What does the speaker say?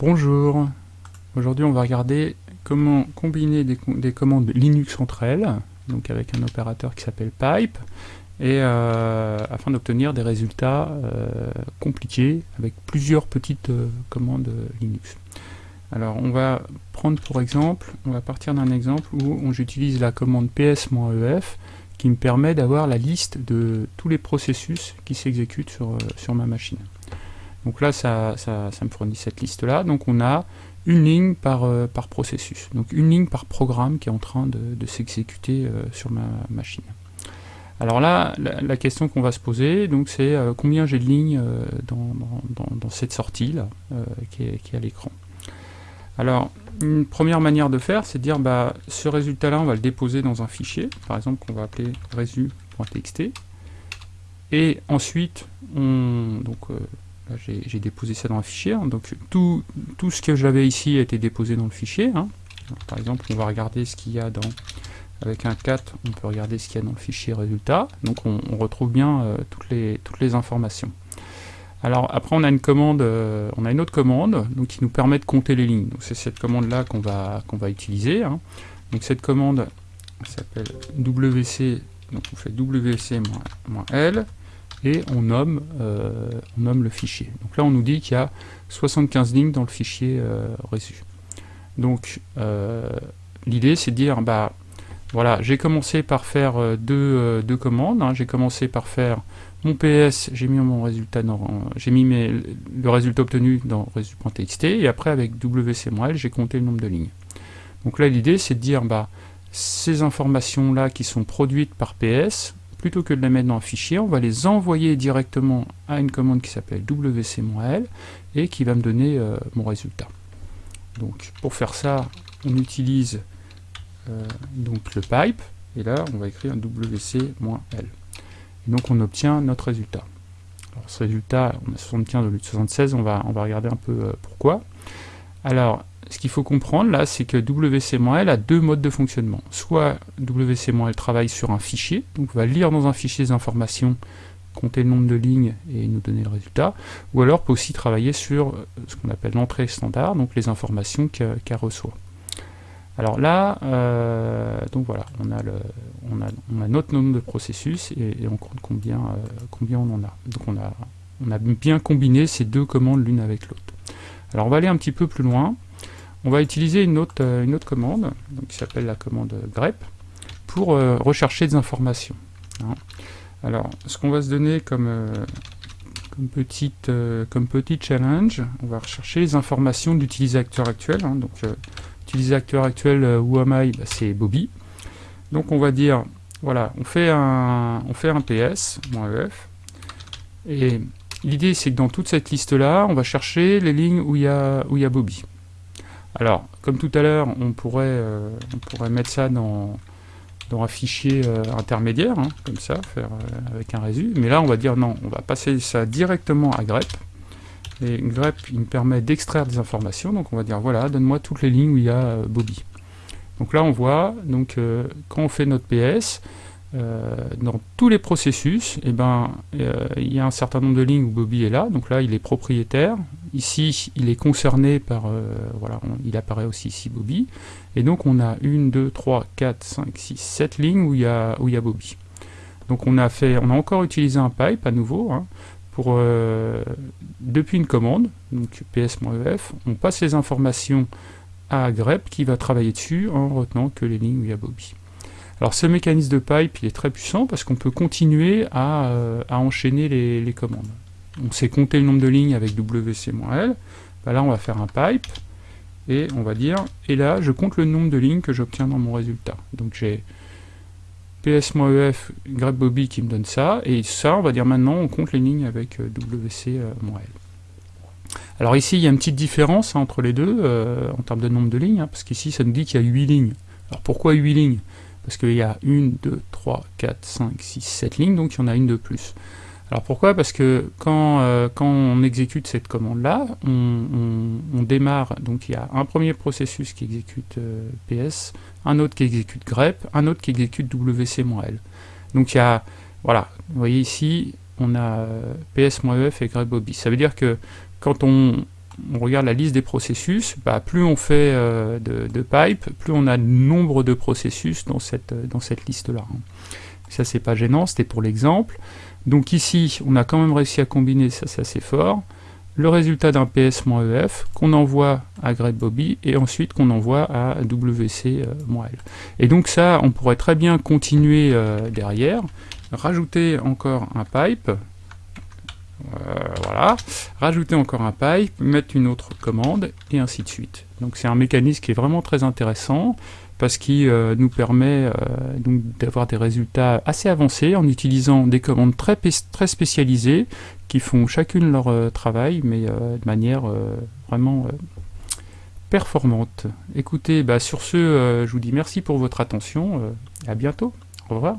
Bonjour, aujourd'hui on va regarder comment combiner des, commandes Linux entre elles, donc avec un opérateur qui s'appelle pipe, et euh, afin d'obtenir des résultats euh, compliqués avec plusieurs petites euh, commandes Linux. Alors on va prendre pour exemple, on va partir d'un exemple où j'utilise la commande ps-ef qui me permet d'avoir la liste de tous les processus qui s'exécutent sur, sur ma machine. Donc là, ça, me fournit cette liste-là. Donc on a une ligne par, euh, par processus. Donc une ligne par programme qui est en train de, s'exécuter euh, sur ma machine. Alors là, la, question qu'on va se poser, c'est euh, combien j'ai de lignes dans, cette sortie-là, qui, est à l'écran. Alors, une première manière de faire, c'est de dire, bah, ce résultat-là, on va le déposer dans un fichier, par exemple, qu'on va appeler resu.txt. Et ensuite, on, donc, j'ai déposé ça dans un fichier, hein. donc tout, tout, ce que j'avais ici a été déposé dans le fichier. Hein. par exemple, on va regarder ce qu'il y a dans, avec un 4, on peut regarder ce qu'il y a dans le fichier résultat, donc on, retrouve bien euh, toutes, les, toutes les informations. Alors après on a une commande, euh, on a une autre commande donc, qui nous permet de compter les lignes. C'est cette commande là qu'on va, qu'on va utiliser. Hein. Donc cette commande s'appelle wc, donc on fait wc-l et on nomme, euh, on nomme le fichier. Donc là on nous dit qu'il y a 75 lignes dans le fichier euh, reçu. Donc euh, l'idée c'est de dire bah voilà j'ai commencé par faire deux, deux commandes, hein. j'ai commencé par faire mon PS, j'ai mis mon résultat j'ai mis le résultat obtenu dans resu.txt et après avec wcml j'ai compté le nombre de lignes. Donc là l'idée c'est de dire bah ces informations là qui sont produites par PS plutôt que de les mettre dans un fichier, on va les envoyer directement à une commande qui s'appelle wc-l et qui va me donner euh, mon résultat. Donc pour faire ça, on utilise euh, donc le pipe, et là on va écrire wc-l. Et donc on obtient notre résultat. Alors ce résultat, on a 75 au lieu de 76, on va, on va regarder un peu euh, pourquoi. Alors, ce qu'il faut comprendre là, c'est que WCML a deux modes de fonctionnement. Soit WCML travaille sur un fichier, donc va lire dans un fichier des informations, compter le nombre de lignes et nous donner le résultat, ou alors peut aussi travailler sur euh, ce qu'on appelle l'entrée standard, donc les informations qu'elle reçoit. Alors là, euh, donc voilà, on a, notre nombre de processus et, on compte combien, euh, combien on en a. Donc on a, on a bien combiné ces deux commandes l'une avec l'autre. Alors on va aller un petit peu plus loin on va utiliser une autre, euh, commande, qui s'appelle la commande grep, pour euh, rechercher des informations. Hein. Alors, ce qu'on va se donner comme, euh, comme, petit challenge, on va rechercher les informations d'utilisateur actuel. Hein. donc, utilisateur actuel, où am I? C'est Bobby. Donc, on va dire, voilà, on fait un, on fait un ps, .ef, et l'idée, c'est que dans toute cette liste-là, on va chercher les lignes où il y a Bobby. Alors, comme tout à l'heure, on, pourrait, euh, on pourrait mettre ça dans, dans un fichier euh, intermédiaire, hein, comme ça, faire euh, avec un résu. Mais là, on va dire non, on va passer ça directement à grep. Et grep, il me permet d'extraire des informations. Donc on va dire, voilà, donne-moi toutes les lignes où il y a Bobby. Donc là, on voit, donc, quand on fait notre PS, dans tous les processus, eh ben, il y a un certain nombre de lignes où Bobby est là. Donc là, il est propriétaire. Ici, il est concerné par, euh, voilà, il apparaît aussi ici Bobby. Et donc on a 1, 2, 3, 4, 5, 6, 7 lignes où il y a, où il y a Bobby. Donc on a, fait, on a encore utilisé un pipe à nouveau, hein, pour, euh, depuis une commande, donc ps.ef, on passe les informations à grep qui va travailler dessus en retenant que les lignes où il y a Bobby. Alors ce mécanisme de pipe il est très puissant parce qu'on peut continuer à, euh, à enchaîner les, les commandes on sait compter le nombre de lignes avec wc-l, bah là on va faire un pipe, et on va dire, et là je compte le nombre de lignes que j'obtiens dans mon résultat. Donc j'ai ps-ef grep-bobby qui me donne ça, et ça on va dire maintenant on compte les lignes avec euh, wc-l. Alors ici il y a une petite différence hein, entre les deux, euh, en termes de nombre de lignes, hein, parce qu'ici ça nous dit qu'il y a 8 lignes. Alors pourquoi 8 lignes? Parce qu'il y a 1, 2, 3, 4, 5, 6, 7 lignes, donc il y en a une de plus. Alors pourquoi? Parce que quand, euh, quand on exécute cette commande-là, on, démarre, donc il y a un premier processus qui exécute euh, PS, un autre qui exécute grep, un autre qui exécute wc-l. Donc il y a, voilà, vous voyez ici, on a euh, ps-ef et grep-bobby. Ça veut dire que quand on, regarde la liste des processus, bah, plus on fait de, de pipe, plus on a nombre de processus dans cette, dans cette liste-là. Ça, c'est pas gênant, c'était pour l'exemple. Donc ici, on a quand même réussi à combiner, ça c'est assez fort, le résultat d'un ps-ef qu'on envoie à GreatBobby et ensuite qu'on envoie à wc-l. Et donc ça, on pourrait très bien continuer euh, derrière, rajouter encore un pipe, euh, voilà, rajouter encore un pipe, mettre une autre commande, et ainsi de suite. Donc c'est un mécanisme qui est vraiment très intéressant, parce qu'il euh, nous permet euh, d'avoir des résultats assez avancés en utilisant des commandes très, très spécialisées qui font chacune leur euh, travail, mais de manière vraiment performante. Écoutez, bah, sur ce, je vous dis merci pour votre attention, à bientôt, au revoir.